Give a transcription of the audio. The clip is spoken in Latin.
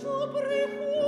sopra